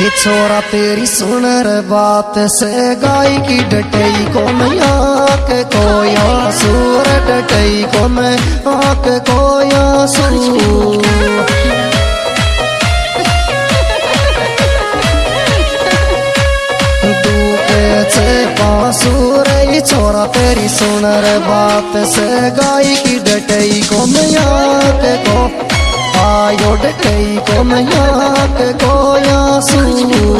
ये छोरा तेरी सुन रे बात से गाय की डटई को मैं आके कोया सूर डटई को मैं आके कोया सू छोरा तेरी सुन रे बात से गाय की डटई को मैं आके को, आयो डटई को मैं आके को या सू